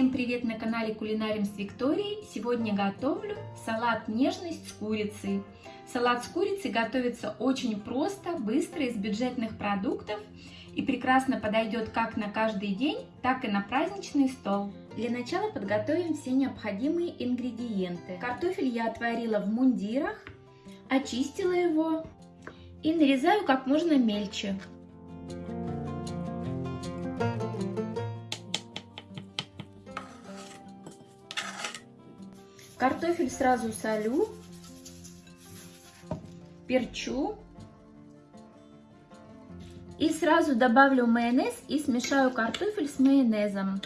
Всем привет на канале Кулинарим с Викторией. Сегодня готовлю салат нежность с курицей. Салат с курицей готовится очень просто, быстро, из бюджетных продуктов и прекрасно подойдет как на каждый день, так и на праздничный стол. Для начала подготовим все необходимые ингредиенты. Картофель я отварила в мундирах, очистила его и нарезаю как можно мельче. Картофель сразу солю, перчу и сразу добавлю майонез и смешаю картофель с майонезом.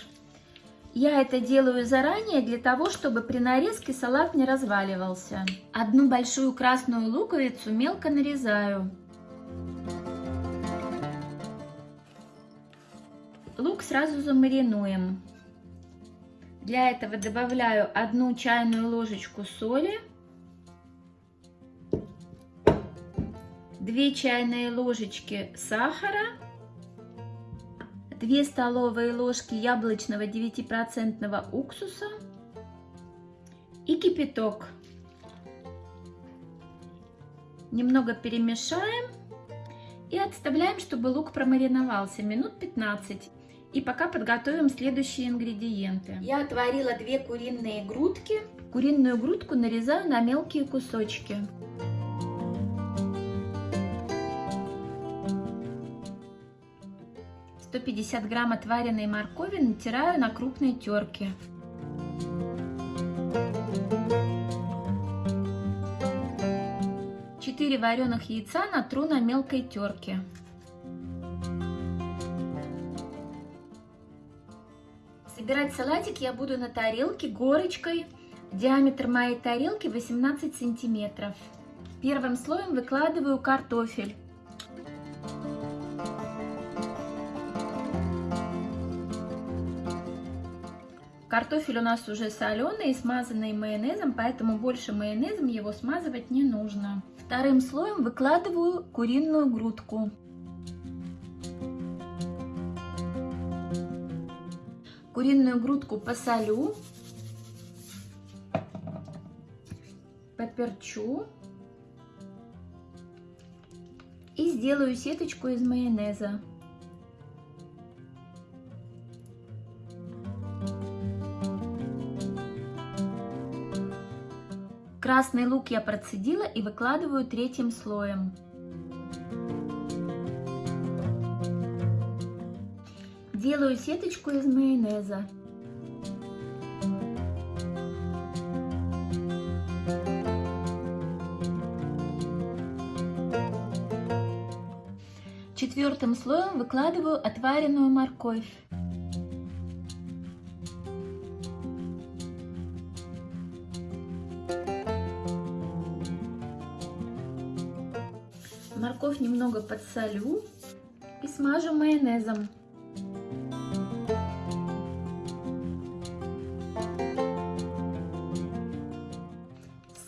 Я это делаю заранее для того, чтобы при нарезке салат не разваливался. Одну большую красную луковицу мелко нарезаю. Лук сразу замаринуем. Для этого добавляю одну чайную ложечку соли, 2 чайные ложечки сахара, 2 столовые ложки яблочного 9% уксуса и кипяток. Немного перемешаем и отставляем, чтобы лук промариновался минут 15. И пока подготовим следующие ингредиенты. Я отварила две куриные грудки. Куриную грудку нарезаю на мелкие кусочки. Сто пятьдесят грамм отваренной моркови натираю на крупной терке. Четыре вареных яйца натру на мелкой терке. Собирать салатик я буду на тарелке горочкой. Диаметр моей тарелки 18 сантиметров. Первым слоем выкладываю картофель. Картофель у нас уже соленый и смазанный майонезом, поэтому больше майонезом его смазывать не нужно. Вторым слоем выкладываю куриную грудку. Куриную грудку посолю, поперчу и сделаю сеточку из майонеза. Красный лук я процедила и выкладываю третьим слоем. Делаю сеточку из майонеза. Четвертым слоем выкладываю отваренную морковь. Морковь немного подсолю и смажу майонезом.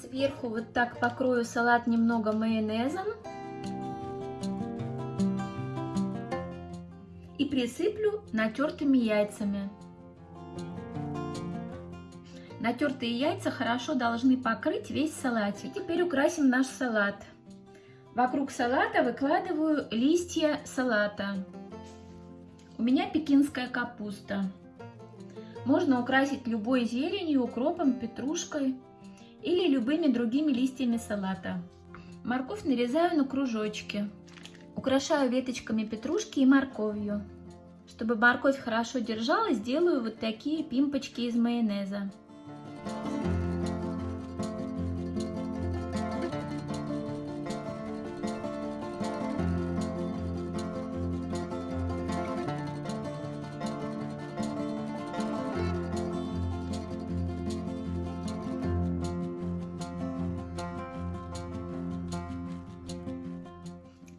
Сверху вот так покрою салат немного майонезом. И присыплю натертыми яйцами. Натертые яйца хорошо должны покрыть весь салатик. Теперь украсим наш салат. Вокруг салата выкладываю листья салата. У меня пекинская капуста. Можно украсить любой зеленью, укропом, петрушкой или любыми другими листьями салата. Морковь нарезаю на кружочки. Украшаю веточками петрушки и морковью. Чтобы морковь хорошо держалась, делаю вот такие пимпочки из майонеза.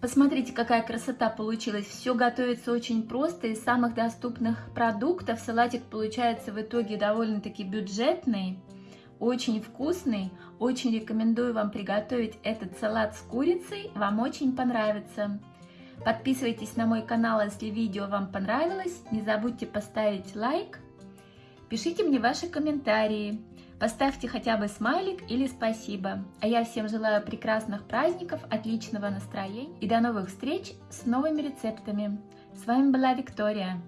Посмотрите, какая красота получилась. Все готовится очень просто. Из самых доступных продуктов салатик получается в итоге довольно-таки бюджетный, очень вкусный. Очень рекомендую вам приготовить этот салат с курицей. Вам очень понравится. Подписывайтесь на мой канал, если видео вам понравилось. Не забудьте поставить лайк. Пишите мне ваши комментарии. Поставьте хотя бы смайлик или спасибо. А я всем желаю прекрасных праздников, отличного настроения и до новых встреч с новыми рецептами. С вами была Виктория.